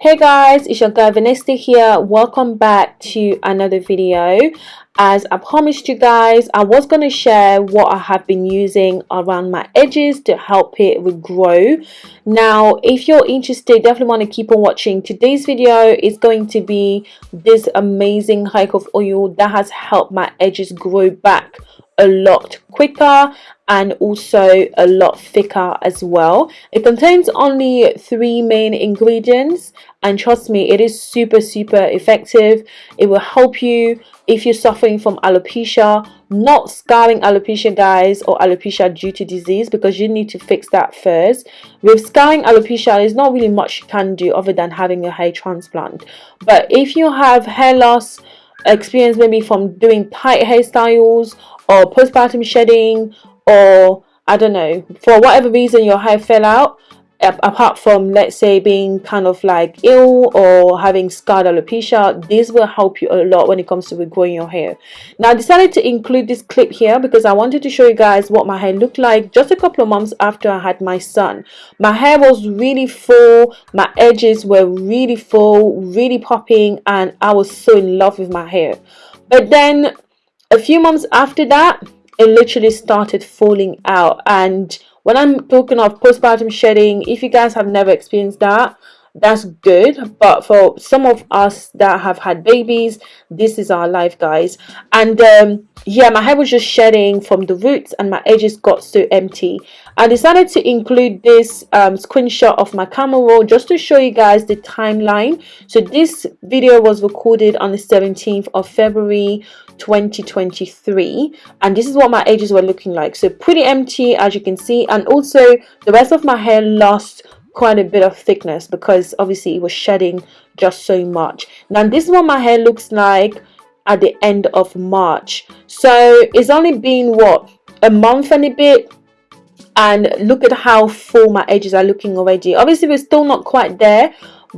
hey guys it's your girl Vanessa here. Welcome back to another video. As I promised you guys I was going to share what I have been using around my edges to help it regrow now if you're interested definitely want to keep on watching. Today's video is going to be this amazing hike of oil that has helped my edges grow back a lot quicker and also a lot thicker as well. It contains only three main ingredients and trust me it is super super effective. It will help you if you're suffering from alopecia. Not scarring alopecia guys or alopecia due to disease because you need to fix that first. With scarring alopecia there's not really much you can do other than having a hair transplant. But if you have hair loss experience maybe from doing tight hairstyles or postpartum shedding or I don't know for whatever reason your hair fell out apart from let's say being kind of like ill or having scarred alopecia this will help you a lot when it comes to regrowing your hair. Now I decided to include this clip here because I wanted to show you guys what my hair looked like just a couple of months after I had my son. My hair was really full my edges were really full really popping and I was so in love with my hair. But then a few months after that it literally started falling out and when i'm talking of postpartum shedding. If you guys have never experienced that that's good but for some of us that have had babies this is our life guys. And um, yeah my hair was just shedding from the roots and my edges got so empty. I decided to include this um, screenshot of my camera roll just to show you guys the timeline. So this video was recorded on the 17th of february 2023 and this is what my edges were looking like. So pretty empty as you can see. And also the rest of my hair lost quite a bit of thickness because obviously it was shedding just so much. Now this is what my hair looks like at the end of March. So it's only been what a month and a bit? And look at how full my edges are looking already. Obviously we're still not quite there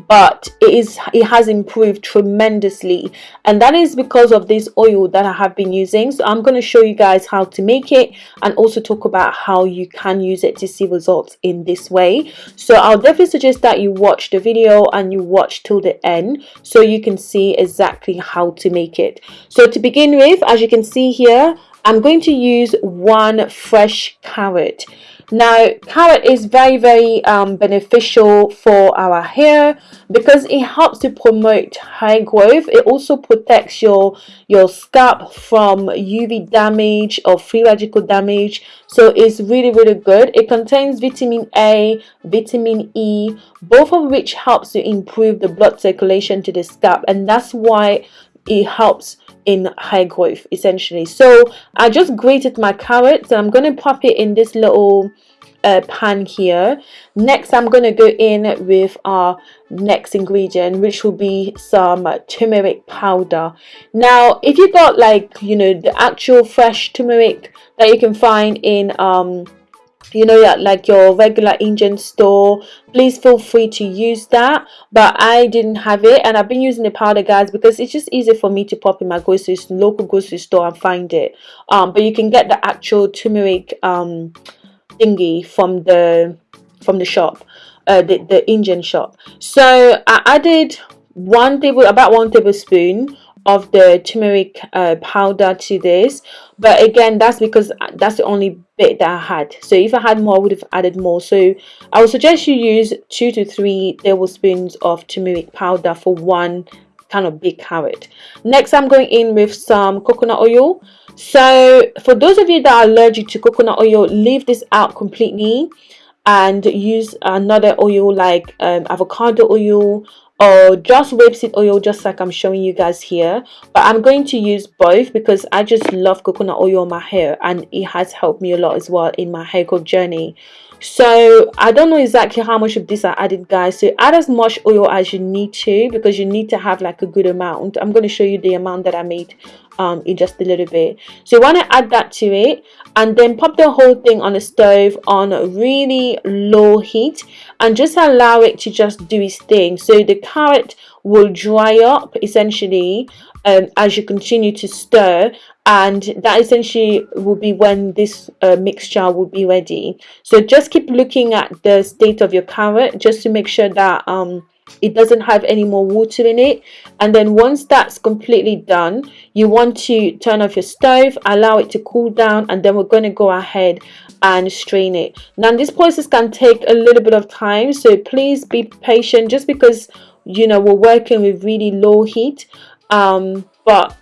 but it is it has improved tremendously. And that is because of this oil that I have been using. So I'm going to show you guys how to make it and also talk about how you can use it to see results in this way. So I'll definitely suggest that you watch the video and you watch till the end so you can see exactly how to make it. So to begin with as you can see here I'm going to use one fresh carrot now carrot is very very um, beneficial for our hair. Because it helps to promote hair growth it also protects your your scalp from UV damage or free radical damage. So it's really really good. It contains vitamin A vitamin E both of which helps to improve the blood circulation to the scalp. And that's why it helps in hair growth essentially. So I just grated my carrots and I'm going to pop it in this little uh, pan here. Next I'm going to go in with our next ingredient which will be some turmeric powder. Now if you got like you know the actual fresh turmeric that you can find in um you know yeah, like your regular Indian store. Please feel free to use that. But I didn't have it and I've been using the powder guys because it's just easy for me to pop in my grocery local grocery store and find it. Um but you can get the actual turmeric um thingy from the from the shop uh the, the Indian shop. So I added one table about one tablespoon of the turmeric uh, powder to this. But again that's because that's the only bit that I had. So if I had more I would have added more. So I would suggest you use two to three tablespoons of turmeric powder for one kind of big carrot. Next I'm going in with some coconut oil. So for those of you that are allergic to coconut oil leave this out completely and use another oil like um, avocado oil or just rapeseed oil just like I'm showing you guys here. But I'm going to use both because I just love coconut oil on my hair and it has helped me a lot as well in my hair growth journey. So I don't know exactly how much of this I added guys. So add as much oil as you need to because you need to have like a good amount. I'm going to show you the amount that I made um, in just a little bit. So you want to add that to it and then pop the whole thing on the stove on a really low heat and just allow it to just do its thing. So the carrot will dry up essentially um, as you continue to stir and that essentially will be when this uh, mixture will be ready. So just keep looking at the state of your carrot just to make sure that um, it doesn't have any more water in it. And then once that's completely done you want to turn off your stove allow it to cool down and then we're going to go ahead and strain it. Now this process can take a little bit of time so please be patient. Just because you know we're working with really low heat um, but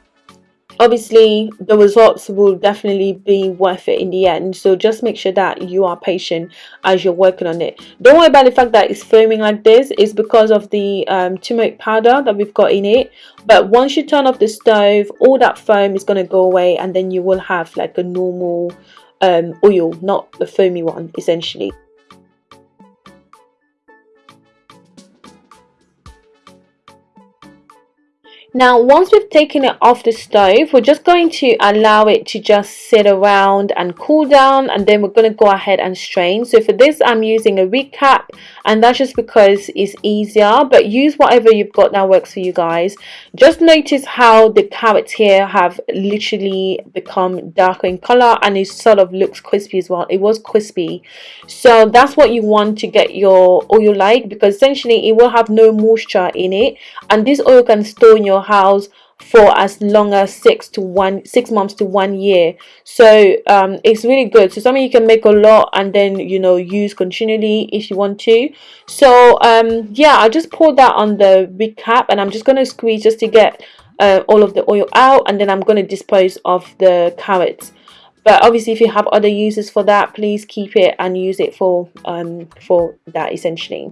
obviously the results will definitely be worth it in the end. So just make sure that you are patient as you're working on it. Don't worry about the fact that it's foaming like this. It's because of the um, turmeric powder that we've got in it. But once you turn off the stove all that foam is going to go away and then you will have like a normal um, oil not a foamy one essentially Now once we've taken it off the stove, we're just going to allow it to just sit around and cool down and then we're going to go ahead and strain. So for this I'm using a recap and that's just because it's easier but use whatever you've got that works for you guys. Just notice how the carrots here have literally become darker in color and it sort of looks crispy as well. It was crispy. So that's what you want to get your oil like because essentially it will have no moisture in it and this oil can store in your your house for as long as six to one six months to one year. So um it's really good. So something you can make a lot and then you know use continually if you want to. So um yeah i just poured that on the recap and i'm just going to squeeze just to get uh, all of the oil out and then i'm going to dispose of the carrots but obviously if you have other uses for that please keep it and use it for um, for that essentially.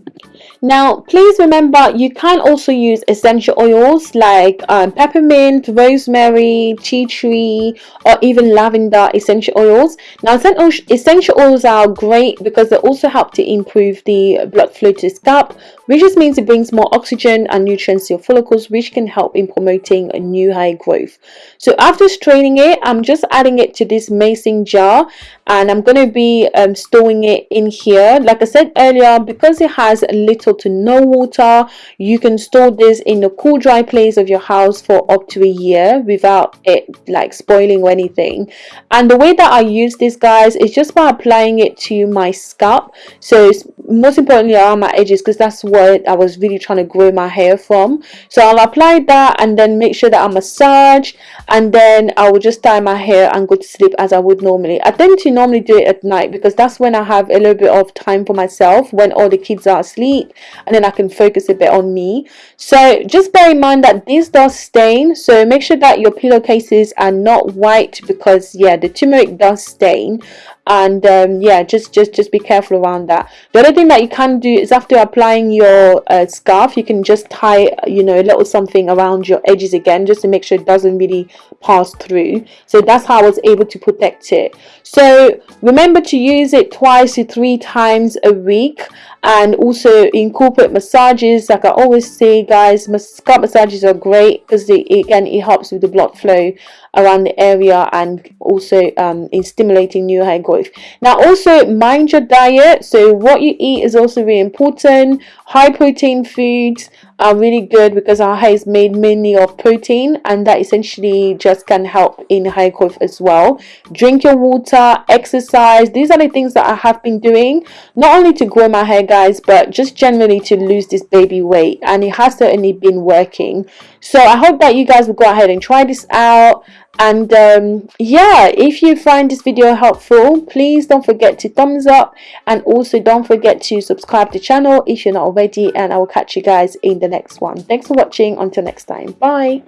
Now please remember you can also use essential oils like um, peppermint rosemary tea tree or even lavender essential oils. Now essential oils are great because they also help to improve the blood flow to the scalp which just means it brings more oxygen and nutrients to your follicles which can help in promoting a new hair growth. So after straining it i'm just adding it to this mason jar and i'm going to be um, storing it in here. Like i said earlier because it has little to no water you can store this in a cool dry place of your house for up to a year without it like spoiling or anything. And the way that i use this guys is just by applying it to my scalp. So it's most importantly around my edges because that's what I was really trying to grow my hair from. So I'll apply that and then make sure that I massage and then I will just tie my hair and go to sleep as I would normally. I tend to normally do it at night because that's when I have a little bit of time for myself when all the kids are asleep and then I can focus a bit on me. So just bear in mind that this does stain so make sure that your pillowcases are not white because yeah the turmeric does stain and um, yeah just just just be careful around that. The other thing that you can do is after applying your uh, scarf you can just tie you know a little something around your edges again just to make sure it doesn't really pass through. So that's how I was able to protect it. So remember to use it twice to three times a week and also incorporate massages. Like I always say guys scalp massages are great because again it helps with the blood flow around the area and also um, in stimulating new hair growth now also mind your diet. So what you eat is also really important high protein foods are really good because our hair is made mainly of protein and that essentially just can help in hair growth as well. Drink your water exercise. These are the things that I have been doing not only to grow my hair guys but just generally to lose this baby weight and it has certainly been working. So I hope that you guys will go ahead and try this out and um, yeah if you find this video helpful please don't forget to thumbs up and also don't forget to subscribe to the channel if you're not already and I will catch you guys in the next one. Thanks for watching. Until next time. Bye